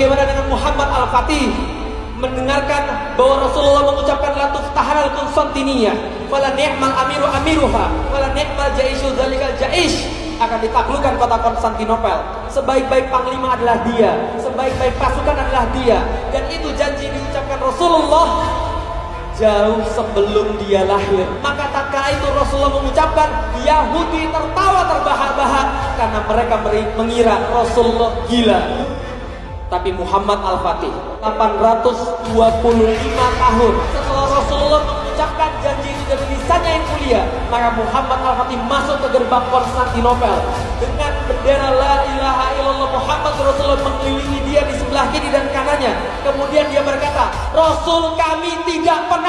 Bagaimana dengan Muhammad Al-Fatih mendengarkan bahwa Rasulullah mengucapkan la tuftahanal Konstantinia wala ni'mal amiru amiruha wala ni'mal jaishu zalikal jaish akan ditaklukkan kota Konstantinopel. Sebaik-baik panglima adalah dia sebaik-baik pasukan adalah dia. Dan itu janji diucapkan Rasulullah jauh sebelum dia lahir. Maka tak kala itu Rasulullah mengucapkan Yahudi tertawa terbahak-bahak karena mereka mengira Rasulullah gila tapi Muhammad Al-Fatih 825 tahun setelah Rasulullah mengucapkan janji itu dari lisannya yang mulia maka Muhammad Al-Fatih masuk ke gerbang Konstantinopel. Dengan bendera la ilaha illallah Muhammad Rasulullah mengelilingi dia di sebelah kiri dan kanannya. Kemudian dia berkata Rasul kami tidak pernah